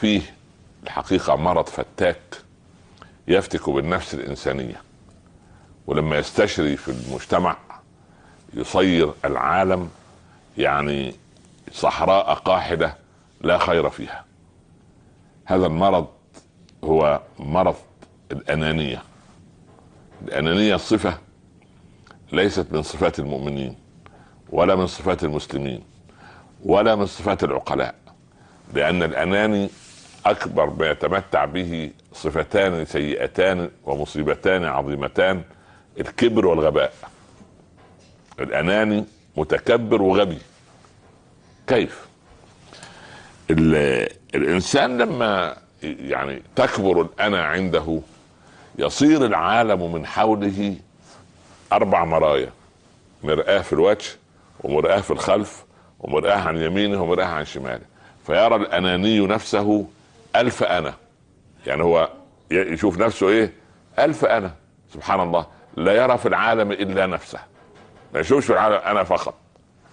فيه الحقيقة مرض فتاك يفتك بالنفس الإنسانية ولما يستشري في المجتمع يصير العالم يعني صحراء قاحلة لا خير فيها. هذا المرض هو مرض الأنانية. الأنانية صفة ليست من صفات المؤمنين ولا من صفات المسلمين ولا من صفات العقلاء لأن الأناني أكبر ما يتمتع به صفتان سيئتان ومصيبتان عظيمتان الكبر والغباء. الأناني متكبر وغبي. كيف؟ الإنسان لما يعني تكبر الأنا عنده يصير العالم من حوله أربع مرايا. مرآة في الوجه ومرآة في الخلف ومرآة عن يمينه ومرآة عن شماله. فيرى الأناني نفسه ألف أنا. يعني هو يشوف نفسه إيه؟ ألف أنا. سبحان الله. لا يرى في العالم إلا نفسه. ما يشوفش في العالم أنا فقط.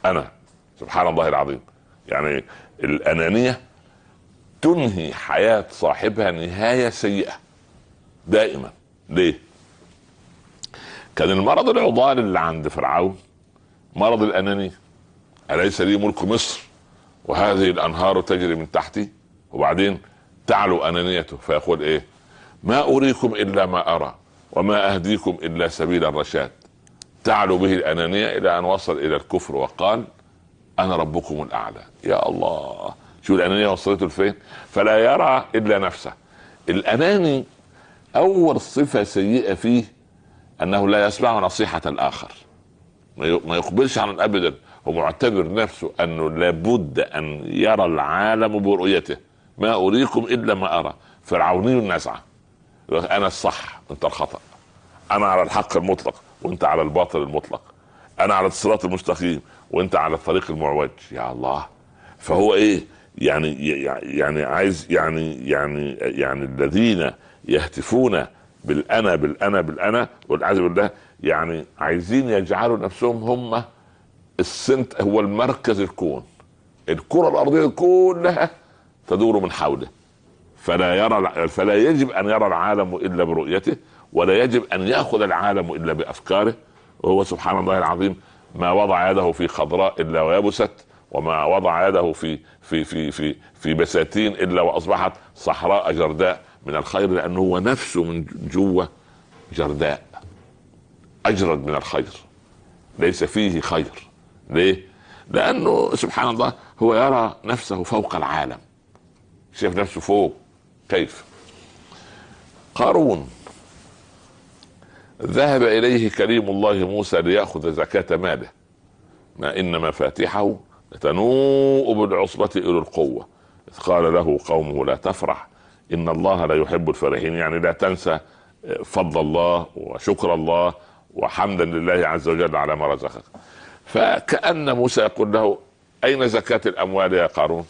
أنا. سبحان الله العظيم. يعني الأنانية تنهي حياة صاحبها نهاية سيئة. دائما. ليه؟ كان المرض العضال اللي عند فرعون مرض الأنانية. أليس لي ملك مصر؟ وهذه الأنهار تجري من تحتي. وبعدين تعلو أنانيته. فيقول إيه؟ ما أريكم إلا ما أرى وما أهديكم إلا سبيل الرشاد. تعلو به الأنانية إلى أن وصل إلى الكفر وقال أنا ربكم الأعلى. يا الله! شو الأنانية وصلته لفين؟ فلا يرى إلا نفسه. الأناني أول صفة سيئة فيه أنه لا يسمع نصيحة الآخر. ما يقبلش عن ابدا. هو معتبر نفسه أنه لابد أن يرى العالم برؤيته. ما أريكم إلا ما أرى. فرعوني النزعه أنا الصح وانت الخطأ. أنا على الحق المطلق وأنت على الباطل المطلق. أنا على الصراط المستقيم وأنت على الطريق المعوج. يا الله. فهو إيه؟ يعني يعني عايز يعني يعني يعني الذين يهتفون بالأنا بالأنا بالأنا والعياذ بالله يعني عايزين يجعلوا نفسهم هم السنت هو المركز الكون. الكرة الأرضية كلها تدور من حوله. فلا يرى فلا يجب أن يرى العالم إلا برؤيته ولا يجب أن يأخذ العالم إلا بأفكاره. وهو سبحان الله العظيم ما وضع يده في خضراء إلا ويبست وما وضع يده في في في في في بساتين إلا وأصبحت صحراء جرداء. من الخير لأنه هو نفسه من جوة جرداء. أجرد من الخير. ليس فيه خير. ليه؟ لأنه سبحان الله هو يرى نفسه فوق العالم. شايف نفسه فوق. كيف؟ قارون. ذهب إليه كريم الله موسى ليأخذ زكاة ماله. ما إن مفاتحه تنوء بالعصبة إلى القوة. إذ قال له قومه لا تفرح. إن الله لا يحب الفرحين. يعني لا تنسى فضل الله وشكر الله وحمدا لله عز وجل على ما رزقك. فكأن موسى يقول له أين زكاة الأموال يا قارون؟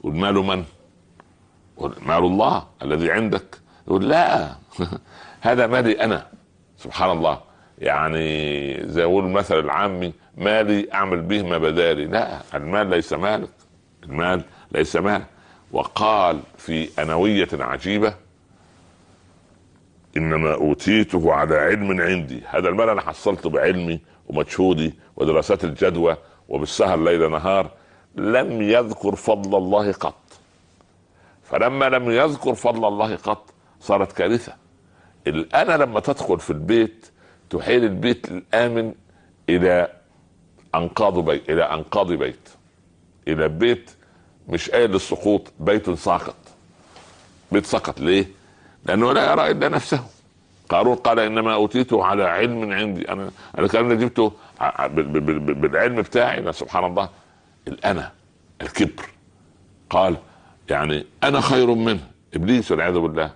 والمال من؟ مال الله الذي عندك. يقول لا. هذا مالي أنا. سبحان الله. يعني زي يقول المثل العامي مالي أعمل به ما بدالي لا المال ليس مالك. المال ليس مالك. وقال في أنوية عجيبة إنما أوتيته على علم عندي. هذا المال أنا حصلته بعلمي ومجهودي ودراسات الجدوى وبالسهر ليل نهار لم يذكر فضل الله قط. فلما لم يذكر فضل الله قط صارت كارثة. الانا لما تدخل في البيت تحيل البيت الآمن إلى أنقاض بيت إلى أنقاض بيت. إلى بيت مش قايل للسقوط بيت ساقط. بيت سقط. ليه؟ لأنه لا يرى إلا نفسه. قارون قال إنما أوتيته على علم عندي. أنا أنا كان جبته بالعلم بتاعي سبحان الله الانا الكبر. قال يعني أنا خير منه. إبليس والعياذ بالله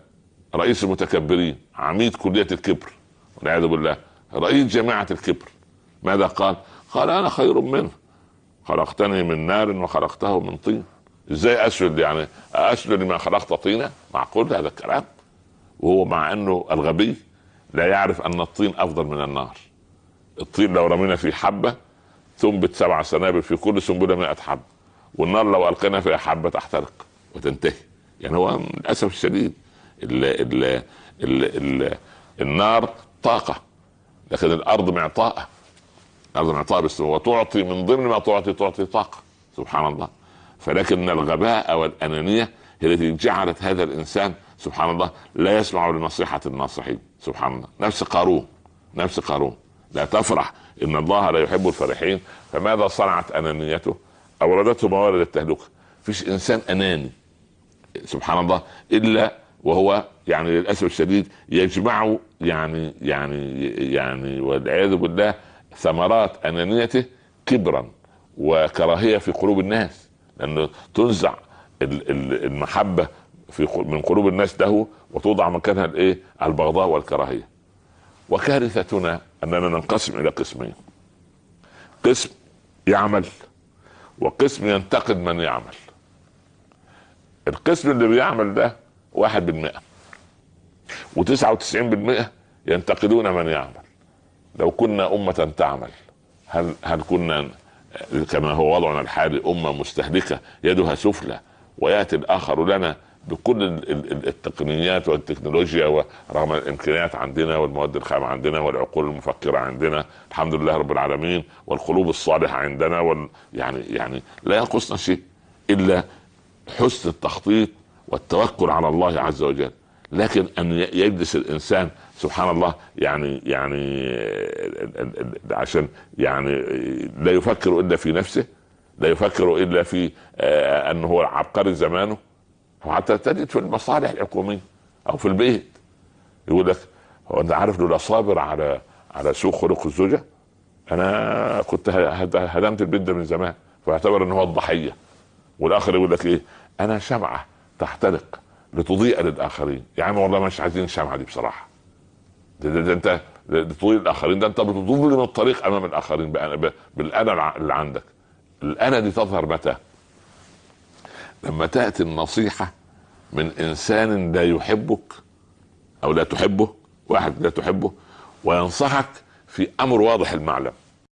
رئيس المتكبرين عميد كلية الكبر والعياذ بالله رئيس جماعة الكبر. ماذا قال؟ قال أنا خير منه. خلقتني من نار وخلقته من طين. إزاي أسجد يعني أسجد لما خلقت طينه معقول هذا الكلام؟ وهو مع إنه الغبي لا يعرف أن الطين أفضل من النار. الطين لو رمينا فيه حبة تنبت سبع سنابل في كل سنبلة 100 حبة والنار لو ألقينا فيها حبة تحترق. وتنتهي. يعني هو للأسف الشديد ال ال ال ال النار طاقة. لكن الأرض معطاءة. الأرض معطاء بس وتعطي من ضمن ما تعطي تعطي طاقة. سبحان الله. فلكن الغباء والأنانية هي التي جعلت هذا الإنسان سبحان الله لا يسمع لنصيحة الناصحين. سبحان الله. نفس قارون. نفس قارون. لا تفرح. إن الله لا يحب الفرحين. فماذا صنعت أنانيته؟ أوردته موارد التهلكه فيش إنسان أناني. سبحان الله إلا وهو يعني للأسف الشديد يجمع يعني يعني يعني والعياذ بالله ثمرات أنانيته كبرا وكراهية في قلوب الناس لأنه تنزع المحبة في من قلوب الناس له وتوضع مكانها الإيه؟ البغضاء والكراهية. وكارثتنا أننا ننقسم إلى قسمين. قسم يعمل وقسم ينتقد من يعمل. القسم اللي بيعمل ده واحد بالمئة. وتسعة وتسعين بالمئة ينتقدون من يعمل. لو كنا أمة تعمل هل هل كنا كما هو وضعنا الحالي أمة مستهلكة يدها سفلى ويأتي الآخر لنا بكل التقنيات والتكنولوجيا ورغم الإمكانيات عندنا والمواد الخام عندنا والعقول المفكرة عندنا الحمد لله رب العالمين والقلوب الصالحة عندنا وال يعني يعني لا ينقصنا شيء إلا حسن التخطيط والتوكل على الله عز وجل. لكن أن يجلس الإنسان سبحان الله يعني يعني عشان يعني لا يفكر إلا في نفسه لا يفكر إلا في آه، أنه هو عبقري زمانه. وحتى تجد في المصالح الحكومية أو في البيت. يقول لك هو أنت عارف لولا صابر على على سوء خلق الزوجة؟ أنا كنت هدمت البيت ده من زمان فاعتبر إن هو الضحية. والآخر يقول لك إيه؟ أنا شمعة تحترق لتضيء للآخرين. يا عم والله مش عايزين الشمعه دي بصراحة. ده, ده, ده أنت تضيء الاخرين ده أنت بتظلم الطريق أمام الآخرين بالأنا اللي عندك. الأنا دي تظهر متى؟ لما تأتي النصيحة من إنسان لا يحبك أو لا تحبه واحد لا تحبه وينصحك في أمر واضح المعلم.